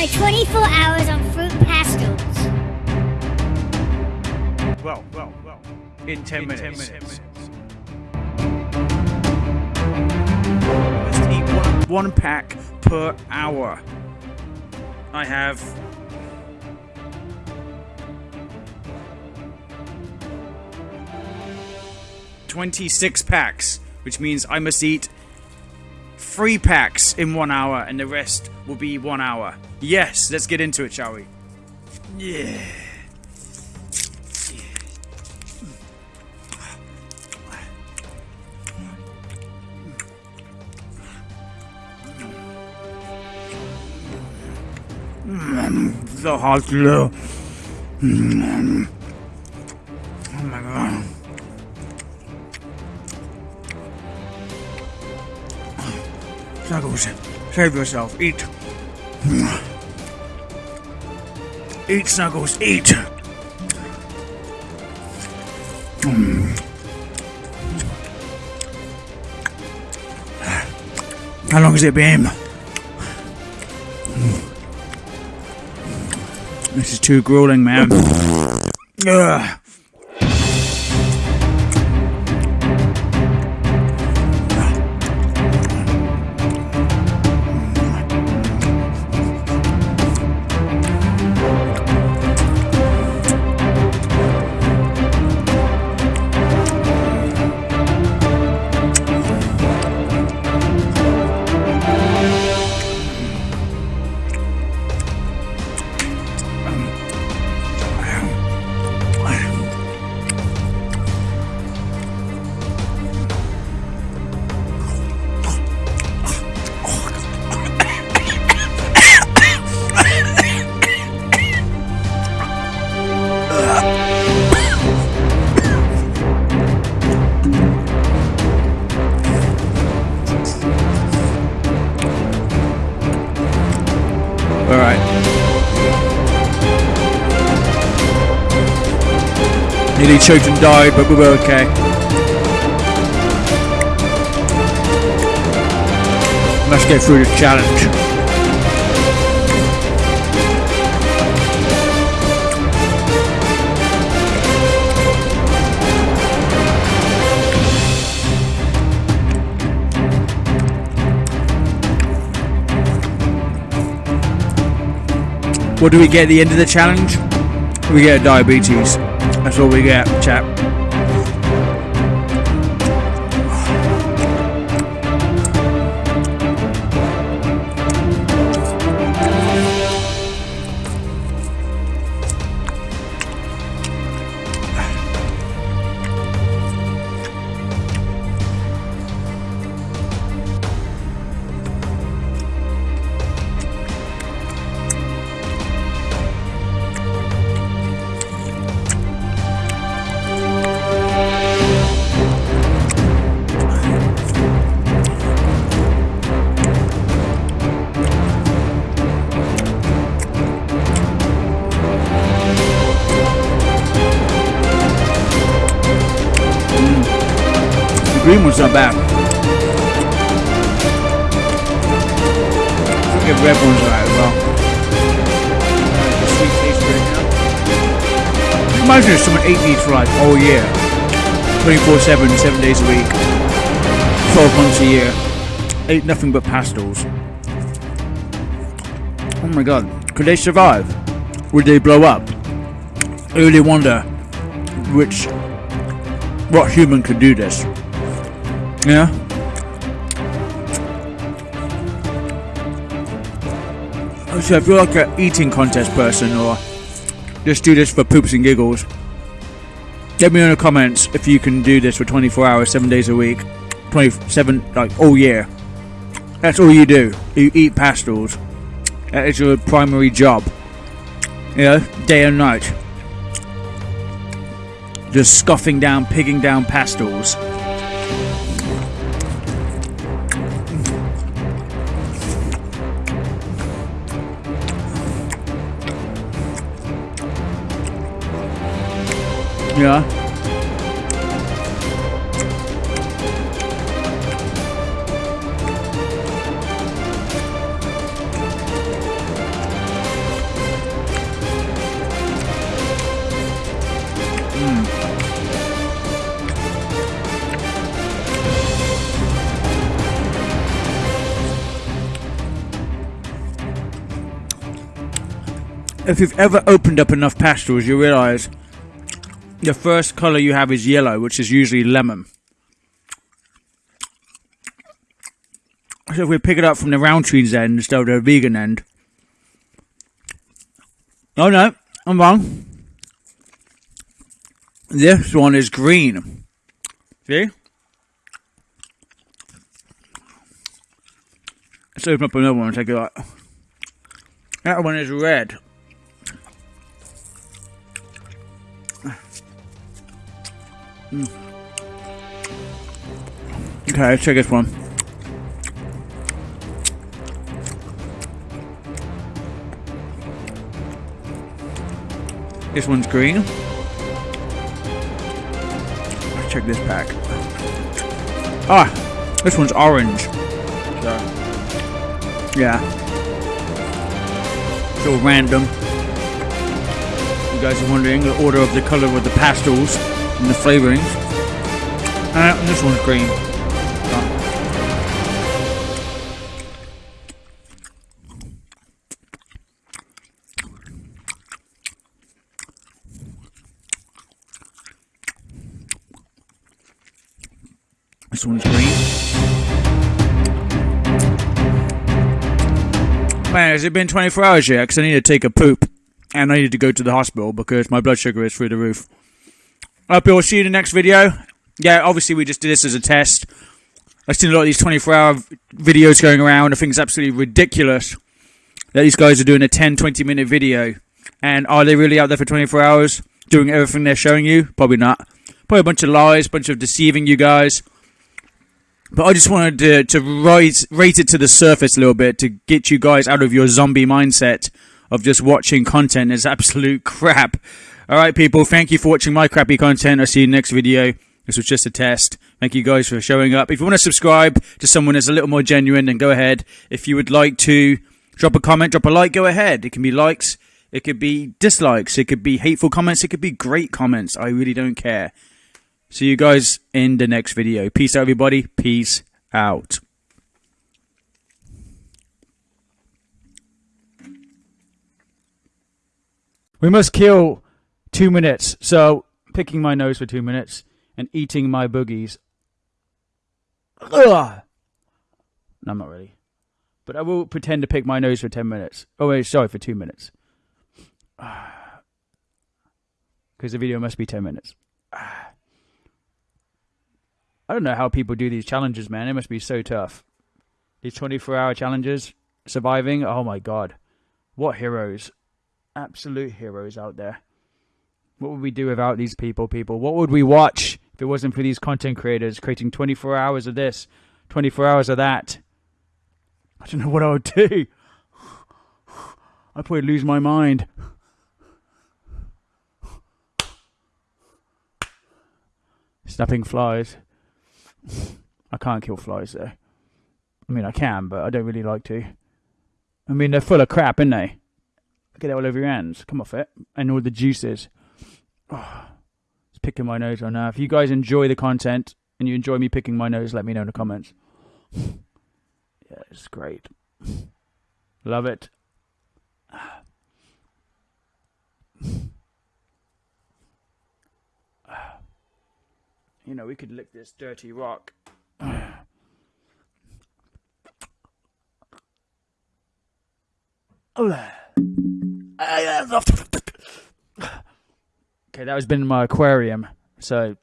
my 24 hours on fruit pastels. Well, well, well. In 10 minutes. 10 minutes. Must eat one, one pack per hour. I have. Twenty-six packs, which means I must eat three packs in one hour, and the rest will be one hour. Yes, let's get into it, shall we? Yeah. the hot glue. Snuggles, save yourself. Eat. Eat, Snuggles, eat. How long has it been? This is too grueling, man. And died, but we were okay. Let's get through the challenge. What do we get at the end of the challenge? We get diabetes. That's all we get, chap. Alright as well. The sweet taste right now. Imagine if someone ate these for like all year. 24-7, 7 days a week. 12 months a year. Ate nothing but pastels. Oh my god. Could they survive? Would they blow up? I really wonder which what human could do this. Yeah. So if you're like an eating contest person or just do this for poops and giggles, let me know in the comments if you can do this for 24 hours, 7 days a week, 27, like all year. That's all you do. You eat pastels. That is your primary job. You know, day and night. Just scoffing down, pigging down pastels. Yeah. Hmm. if you've ever opened up enough pastels, you realise the first colour you have is yellow, which is usually lemon. So if we pick it up from the Rowntree's end instead of the vegan end. Oh no, I'm wrong. This one is green. See? Let's open up another one and take a look. That one is red. Mm. Okay, let's check this one. This one's green. Let's check this pack. Ah, this one's orange. So, yeah. So random. You guys are wondering the order of the color of the pastels and the flavorings. Uh, and this one's green. This one's green. Man, has it been 24 hours yet? Because I need to take a poop. And I need to go to the hospital because my blood sugar is through the roof. I hope you'll see you in the next video. Yeah, obviously we just did this as a test. I've seen a lot of these 24 hour videos going around. I think it's absolutely ridiculous that these guys are doing a 10, 20 minute video. And are they really out there for 24 hours doing everything they're showing you? Probably not. Probably a bunch of lies, bunch of deceiving you guys. But I just wanted to, to rise, rate it to the surface a little bit to get you guys out of your zombie mindset of just watching content as absolute crap. Alright, people, thank you for watching my crappy content. I'll see you next video. This was just a test. Thank you guys for showing up. If you want to subscribe to someone that's a little more genuine, then go ahead. If you would like to drop a comment, drop a like, go ahead. It can be likes, it could be dislikes, it could be hateful comments, it could be great comments. I really don't care. See you guys in the next video. Peace out, everybody. Peace out. We must kill two minutes. So, picking my nose for two minutes and eating my boogies. Ugh. No, I'm not really. But I will pretend to pick my nose for 10 minutes. Oh, wait, sorry, for two minutes. Because the video must be 10 minutes. I don't know how people do these challenges, man. It must be so tough. These 24 hour challenges, surviving. Oh my god. What heroes. Absolute heroes out there. What would we do without these people, people? What would we watch if it wasn't for these content creators creating 24 hours of this, 24 hours of that? I don't know what I would do. I'd probably lose my mind. Snapping flies. I can't kill flies though. I mean, I can, but I don't really like to. I mean, they're full of crap, aren't they? Get it all over your hands. Come off it. And all the juices. Oh, it's picking my nose right now. If you guys enjoy the content and you enjoy me picking my nose, let me know in the comments. yeah, it's great. Love it. You know, we could lick this dirty rock. Oh, ah, Okay, that was been in my aquarium. So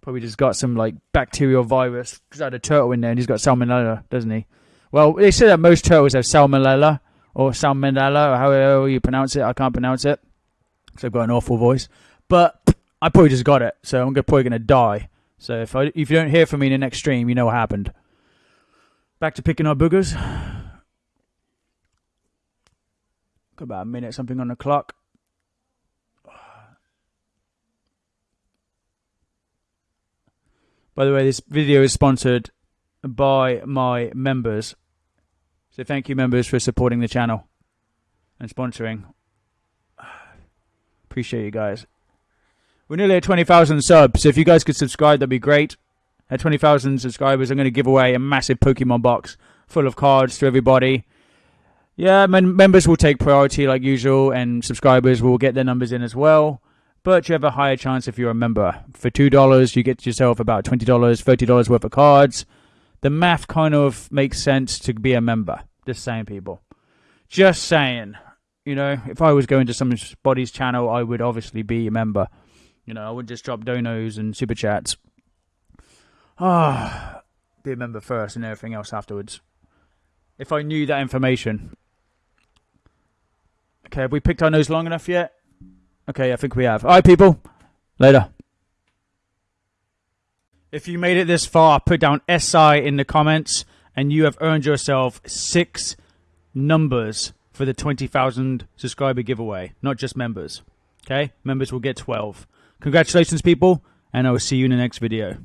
probably just got some like bacterial virus because I had a turtle in there and he's got salmonella, doesn't he? Well, they say that most turtles have salmonella or salmonella or however you pronounce it. I can't pronounce it because I've got an awful voice. But I probably just got it, so I'm probably gonna die. So if I if you don't hear from me in the next stream, you know what happened. Back to picking our boogers. Got about a minute something on the clock. By the way, this video is sponsored by my members. So thank you, members, for supporting the channel and sponsoring. Appreciate you guys. We're nearly at 20,000 subs, so if you guys could subscribe, that'd be great. At 20,000 subscribers, I'm going to give away a massive Pokemon box full of cards to everybody. Yeah, mem- members will take priority like usual, and subscribers will get their numbers in as well. But you have a higher chance if you're a member. For two dollars, you get yourself about twenty dollars, thirty dollars worth of cards. The math kind of makes sense to be a member. Just saying, people. Just saying. You know, if I was going to somebody's channel, I would obviously be a member. You know, I wouldn't just drop donos and super chats. Ah, be a member first and everything else afterwards. If I knew that information. Okay, have we picked our nose long enough yet? Okay, I think we have. All right, people. Later. If you made it this far, put down SI in the comments, and you have earned yourself six numbers for the 20,000 subscriber giveaway, not just members. Okay? Members will get 12. Congratulations, people, and I will see you in the next video.